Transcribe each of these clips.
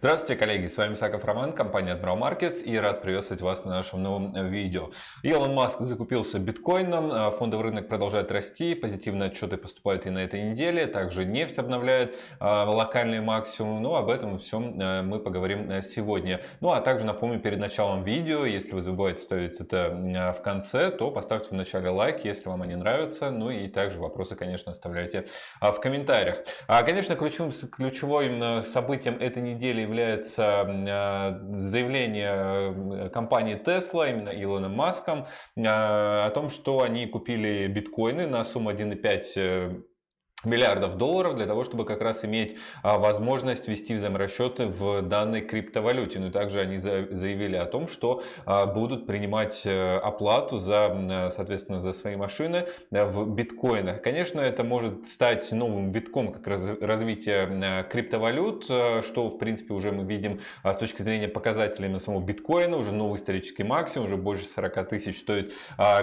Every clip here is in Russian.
Здравствуйте, коллеги! С вами Саков Роман, компания Admiral Markets и рад приветствовать вас на нашем новом видео. Илон Маск закупился биткоином, а фондовый рынок продолжает расти, позитивные отчеты поступают и на этой неделе, также нефть обновляет а, локальный максимум, но об этом всем а, мы поговорим сегодня. Ну а также напомню перед началом видео, если вы забываете ставить это в конце, то поставьте в начале лайк, если вам они нравятся, ну и также вопросы, конечно, оставляйте в комментариях. Конечно, ключевым, ключевым событием этой недели является э, заявление э, компании Tesla, именно Илоном Маском, э, о том, что они купили биткоины на сумму 1,5 миллиардов долларов для того, чтобы как раз иметь а, возможность вести взаиморасчеты в данной криптовалюте. Ну и также они заявили о том, что а, будут принимать э, оплату за, соответственно, за свои машины э, в биткоинах. Конечно, это может стать новым витком как раз развития э, криптовалют, что в принципе уже мы видим а, с точки зрения показателей на самого биткоина, уже новый исторический максимум, уже больше 40 тысяч стоит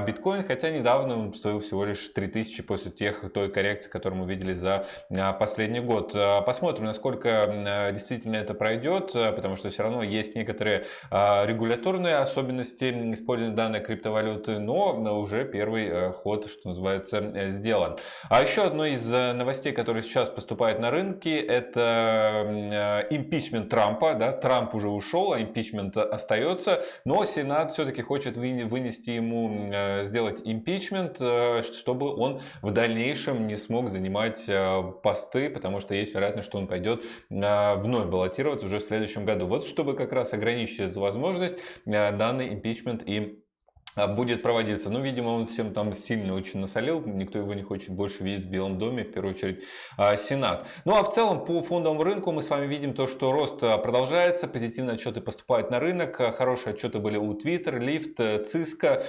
биткоин, хотя недавно он стоил всего лишь 3 тысячи после тех, той коррекции, которую мы увидели за а, последний год. А, посмотрим, насколько а, действительно это пройдет, потому что все равно есть некоторые регуляторные особенности использования данной криптовалюты, но уже первый ход, что называется, сделан. А еще одно из новостей, которые сейчас поступает на рынке, это импичмент Трампа. Да? Трамп уже ушел, а импичмент остается, но Сенат все-таки хочет вынести ему, сделать импичмент, чтобы он в дальнейшем не смог заниматься занимать э, посты, потому что есть вероятность, что он пойдет э, вновь баллотироваться уже в следующем году. Вот чтобы как раз ограничить эту возможность, э, данный импичмент и а, будет проводиться. Ну, видимо, он всем там сильно очень насолил, никто его не хочет больше видеть в Белом доме, в первую очередь а, Сенат. Ну, а в целом по фондовому рынку мы с вами видим то, что рост а, продолжается, позитивные отчеты поступают на рынок, хорошие отчеты были у Twitter, Lyft, Cisco,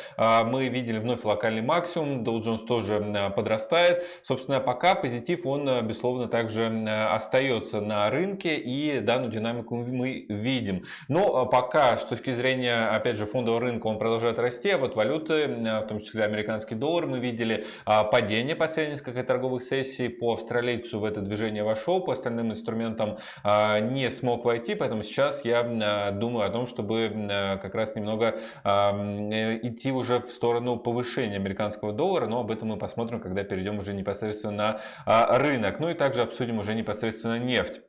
мы видели вновь локальный максимум, Dow Jones тоже подрастает. Собственно, пока позитив, он, безусловно, также остается на рынке, и данную динамику мы видим. Но пока, с точки зрения, опять же, фондового рынка, он продолжает расти, вот валюты, в том числе американский доллар, мы видели а, падение последних несколько торговых сессий. По австралийцу в это движение вошел, по остальным инструментам а, не смог войти, поэтому сейчас я а, думаю о том, чтобы как раз немного э, идти уже в сторону повышения американского доллара, но об этом мы посмотрим, когда перейдем уже непосредственно на рынок. Ну и также обсудим уже непосредственно нефть.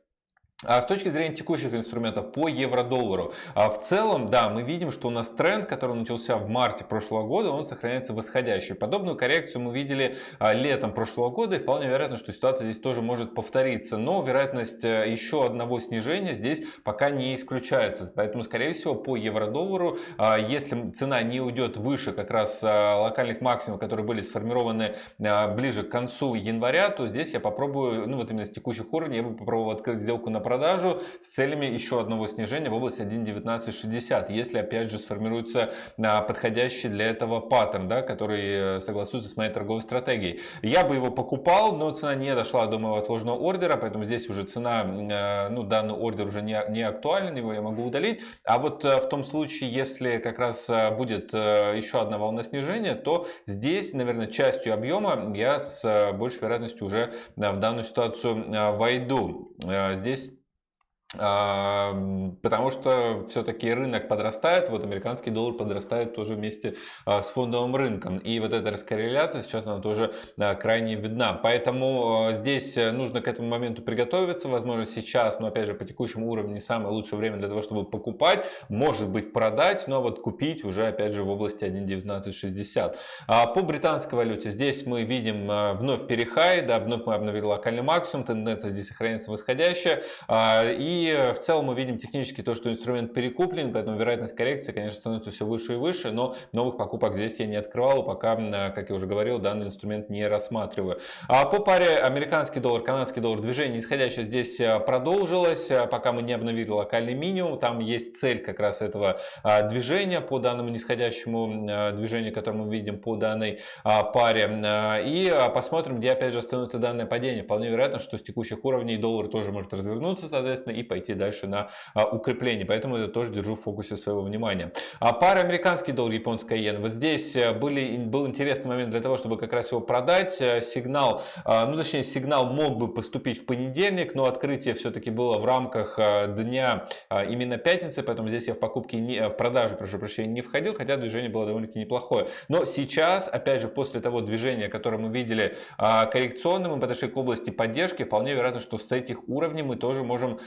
А с точки зрения текущих инструментов по евро-доллару, а в целом, да, мы видим, что у нас тренд, который начался в марте прошлого года, он сохраняется восходящий. Подобную коррекцию мы видели а, летом прошлого года, и вполне вероятно, что ситуация здесь тоже может повториться. Но вероятность э, еще одного снижения здесь пока не исключается. Поэтому, скорее всего, по евро-доллару, а, если цена не уйдет выше как раз локальных максимумов, которые были сформированы ближе к концу января, то здесь я попробую, ну вот именно с текущих уровней, я бы попробовал открыть сделку на продажу с целями еще одного снижения в область 1.1960, если опять же сформируется а, подходящий для этого паттерн, да, который э, согласуется с моей торговой стратегией. Я бы его покупал, но цена не дошла до моего отложенного ордера, поэтому здесь уже цена, э, ну данный ордер уже не, не актуален, его я могу удалить. А вот э, в том случае, если как раз будет еще одна волна снижения, то здесь, наверное, частью объема я с большей вероятностью уже в данную ситуацию войду. Здесь Потому что все-таки рынок подрастает, вот американский доллар подрастает тоже вместе а, с фондовым рынком. И вот эта раскорреляция сейчас она тоже а, крайне видна. Поэтому а, здесь э, нужно к этому моменту приготовиться. Возможно сейчас, но опять же по текущему уровню не самое лучшее время для того, чтобы покупать. Может быть продать, но вот купить уже опять же в области 1.1960. По британской валюте здесь мы видим вновь перехай, да, вновь мы обновили локальный максимум, тенденция здесь сохраняется восходящая. И и в целом мы видим технически то, что инструмент перекуплен, поэтому вероятность коррекции, конечно, становится все выше и выше, но новых покупок здесь я не открывал, пока, как я уже говорил, данный инструмент не рассматриваю. А по паре американский доллар, канадский доллар, движение исходящее здесь э, продолжилось, э, пока мы не обновили локальный минимум, там есть цель как раз этого а, движения по данному нисходящему э, движению, которое мы видим по данной а, паре. И посмотрим, где опять же становится данное падение. Вполне вероятно, что с текущих уровней доллар тоже может развернуться, соответственно, и пойти дальше на укрепление. Поэтому это тоже держу в фокусе своего внимания. А пара американский доллар, японская иена. Вот здесь были, был интересный момент для того, чтобы как раз его продать. Сигнал, ну точнее сигнал мог бы поступить в понедельник, но открытие все-таки было в рамках дня именно пятницы, поэтому здесь я в покупке, не, в продажу, прошу прощения, не входил, хотя движение было довольно-таки неплохое. Но сейчас, опять же, после того движения, которое мы видели коррекционным, мы подошли к области поддержки, вполне вероятно, что с этих уровней мы тоже можем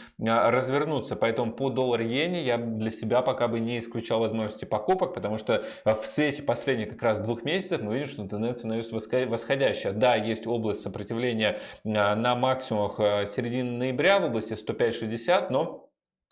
развернуться. Поэтому по доллар-иене я для себя пока бы не исключал возможности покупок, потому что в свете последних как раз двух месяцев мы видим, что тенденция становится восходящая. Да, есть область сопротивления на максимумах середины ноября в области 105-60, но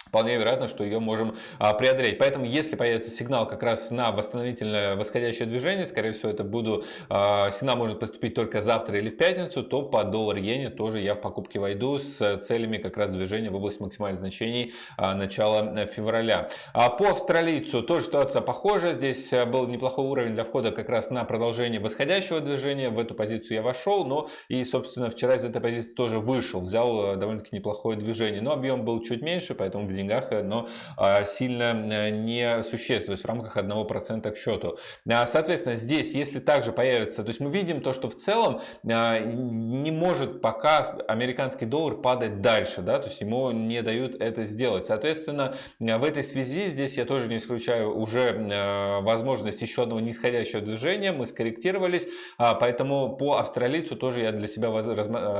вполне вероятно, что ее можем а, преодолеть. Поэтому, если появится сигнал как раз на восстановительное восходящее движение, скорее всего, это буду, а, сигнал может поступить только завтра или в пятницу, то по доллар-иене тоже я в покупки войду с целями как раз движения в область максимальных значений а, начала э, февраля. По австралийцу тоже ситуация похожая. Здесь э, был неплохой уровень для входа как раз на продолжение восходящего движения. В эту позицию я вошел, но и, собственно, вчера из этой позиции тоже вышел, взял э, довольно-таки неплохое движение. Но объем был чуть меньше, поэтому деньгах, э, но а, сильно э, не существует, в рамках 1% к счету. А, соответственно, здесь, если также появится, то есть мы видим то, что в целом не может пока американский доллар падать дальше, да, то есть ему не дают это сделать. Соответственно, в этой связи здесь я тоже не исключаю уже возможность еще одного нисходящего движения, мы скорректировались, поэтому по австралийцу тоже я для себя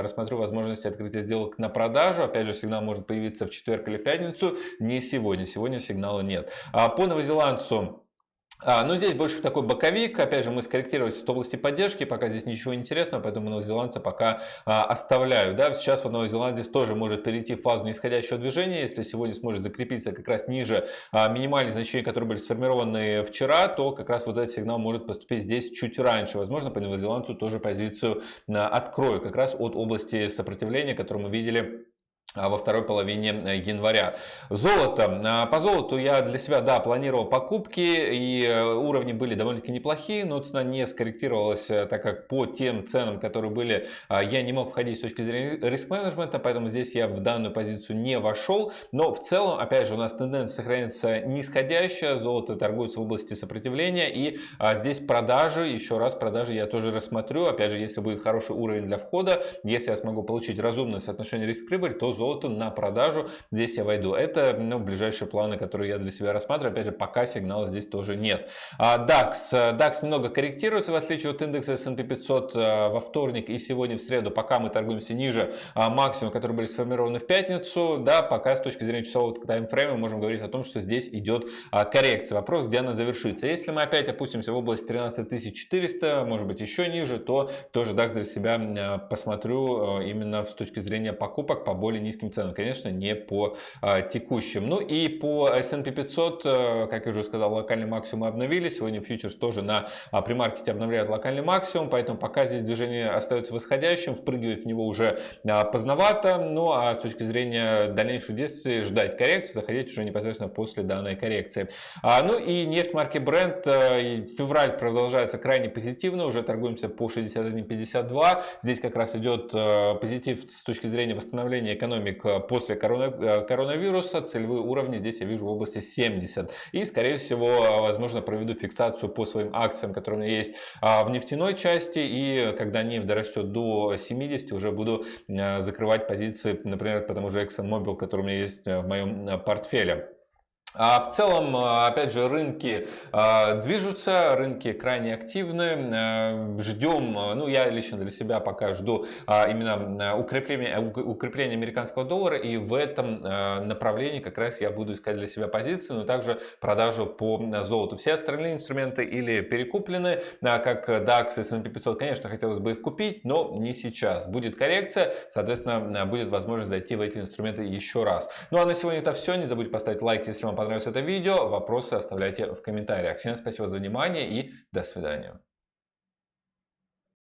рассмотрю возможность открытия сделок на продажу, опять же сигнал может появиться в четверг или в пятницу, не сегодня. Сегодня сигнала нет. А по новозеландцу а, ну, здесь больше такой боковик. Опять же, мы скорректировались в области поддержки. Пока здесь ничего интересного, поэтому новозеландца пока а, оставляю. Да, сейчас вот новозеландец тоже может перейти в фазу нисходящего движения. Если сегодня сможет закрепиться как раз ниже а, минимальных значений, которые были сформированы вчера, то как раз вот этот сигнал может поступить здесь чуть раньше. Возможно, по новозеландцу тоже позицию а, открою. Как раз от области сопротивления, которую мы видели во второй половине э, января. Золото. А, по золоту я для себя, да, планировал покупки, и э, уровни были довольно-таки неплохие, но цена не скорректировалась, э, так как по тем ценам, которые были, а, я не мог входить с точки зрения риск-менеджмента, поэтому здесь я в данную позицию не вошел. Но в целом, опять же, у нас тенденция сохраняется нисходящая, золото торгуется в области сопротивления, и здесь продажи, еще раз, продажи я тоже рассмотрю, опять же, если будет хороший уровень для входа, если я смогу получить разумное соотношение риск-прибыль, то золото на продажу. Здесь я войду. Это ну, ближайшие планы, которые я для себя рассматриваю. Опять же, пока сигнала здесь тоже нет. А DAX. DAX немного корректируется, в отличие от индекса S&P 500 а, во вторник и сегодня в среду. Пока мы торгуемся ниже а, максимума, которые были сформированы в пятницу. Да, пока с точки зрения часового таймфрейма можем говорить о том, что здесь идет коррекция. Вопрос, где она завершится. Если мы опять опустимся в область 13400, может быть еще ниже, то тоже DAX для себя посмотрю именно с точки зрения покупок по более низким ценам, конечно, не по а, текущим. Ну и по S&P 500, э, как я уже сказал, локальный максимум обновили. Сегодня фьючерс тоже на а, премаркете обновляет локальный максимум, поэтому пока здесь движение остается восходящим, впрыгивать в него уже а, поздновато. Ну а с точки зрения дальнейших действий ждать коррекцию, заходить уже непосредственно после данной коррекции. Ну и нефть марки Brent, э, февраль продолжается крайне позитивно, уже торгуемся по 61.52. Здесь как раз идет э, позитив с точки зрения восстановления экономики экономик э, после э, коронавируса. Целевые уровни здесь я вижу в области 70. И, скорее всего, возможно, проведу фиксацию по своим акциям, которые у меня есть в нефтяной части. И когда нефть дорастет до 70, уже буду э, закрывать позиции, например, по тому же ExxonMobil, который у меня есть в моем портфеле. А в целом, а, опять же, рынки а, движутся, рынки крайне активны. Э, Ждем, ну я лично для себя пока жду а, именно укрепления, укрепления американского доллара. И в этом направлении как раз я буду искать для себя позиции, но также продажу по золоту. Все остальные инструменты или перекуплены, как DAX и S&P 500, конечно, хотелось бы их купить, но не сейчас. Будет коррекция, соответственно, будет возможность зайти в эти инструменты еще раз. Ну а на сегодня это все. Не забудьте поставить лайк, если вам понравилось это видео. Вопросы оставляйте в комментариях. Всем спасибо за внимание и до свидания.